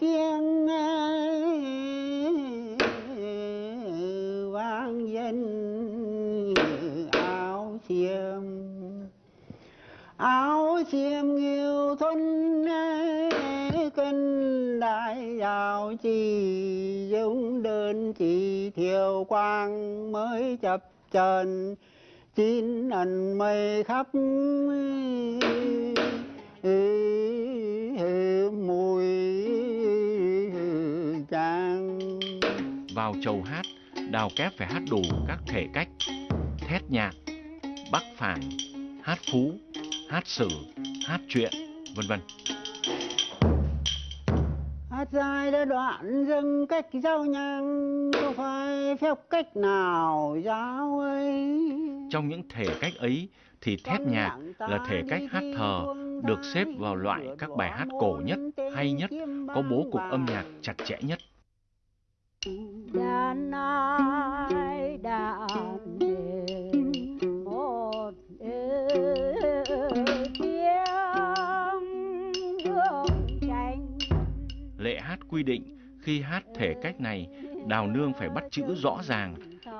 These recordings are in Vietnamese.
tiếng vang danh áo xiêm. Áo xiêm nghiêu thân kinh đại đạo chỉ dũng đơn chỉ thiều quang mới chập trần chín ẩn mây khắp Vào chầu hát, đào kép phải hát đủ các thể cách, thét nhạc, bắc phản, hát phú, hát sử, hát truyện, vân vân. Hát dài đã đoạn dâng cách giao nhang Có phải phép cách nào giáo ấy Trong những thể cách ấy thì thét nhạc là thể cách hát thờ được xếp vào loại các bài hát cổ nhất, hay nhất, có bố cục âm nhạc chặt chẽ nhất. Đàn ai đàn đền một tiếng đường tranh Lệ hát quy định khi hát thể cách này, đào nương phải bắt chữ rõ ràng,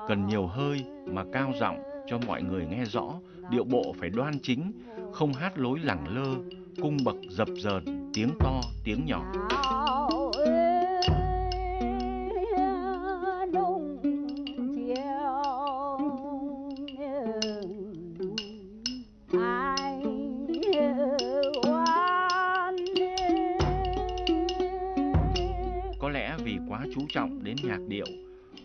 cần nhiều hơi mà cao giọng cho mọi người nghe rõ, điệu bộ phải đoan chính, không hát lối lẳng lơ, cung bậc dập dờn, tiếng to, tiếng nhỏ. Chú trọng đến nhạc điệu,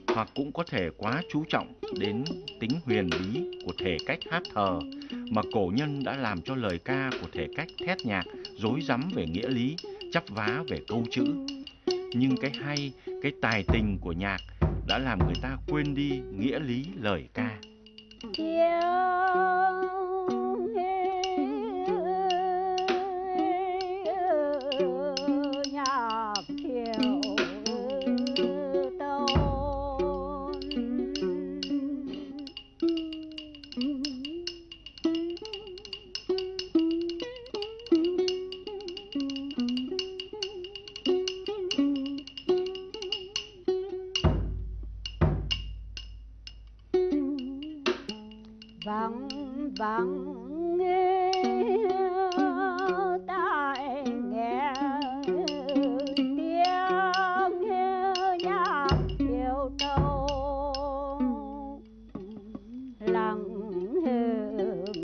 hoặc cũng có thể quá chú trọng đến tính huyền bí của thể cách hát thờ, mà cổ nhân đã làm cho lời ca của thể cách thét nhạc rối rắm về nghĩa lý, chắp vá về câu chữ. Nhưng cái hay, cái tài tình của nhạc đã làm người ta quên đi nghĩa lý lời ca. yeah. vắng vắng nghe tai nghe tiếng nghe nhạc chiều trâu lặng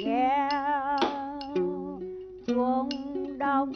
nghe chuông đông